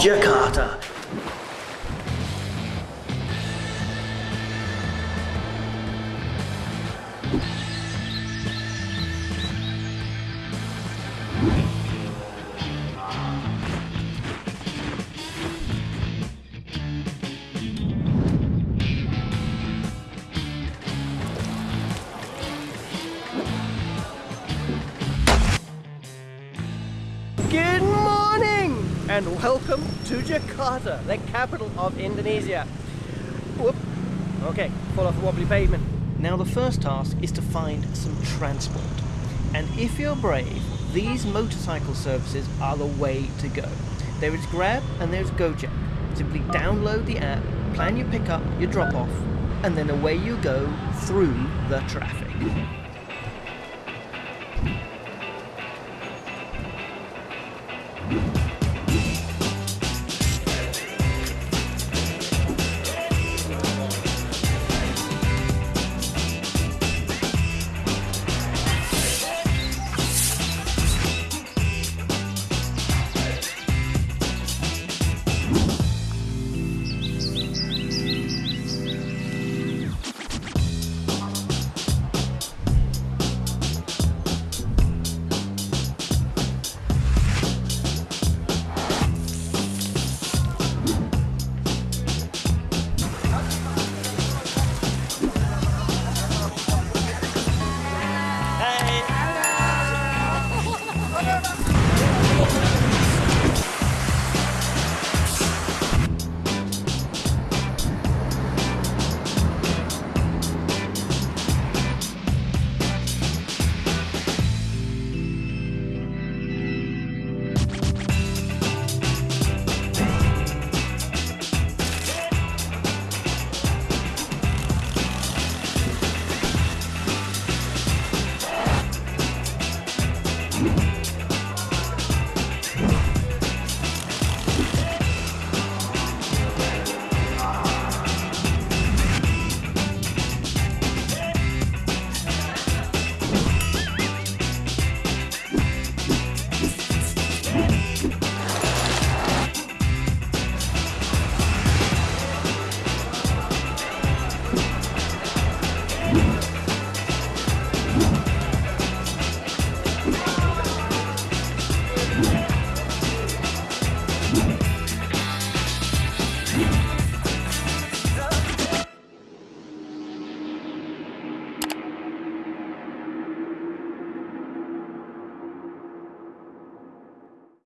Jakarta. And welcome to Jakarta, the capital of Indonesia. Whoop. Okay, fall off the wobbly pavement. Now the first task is to find some transport. And if you're brave, these motorcycle services are the way to go. There is Grab and there's Gojek. Simply download the app, plan your pickup, your drop off, and then away you go through the traffic.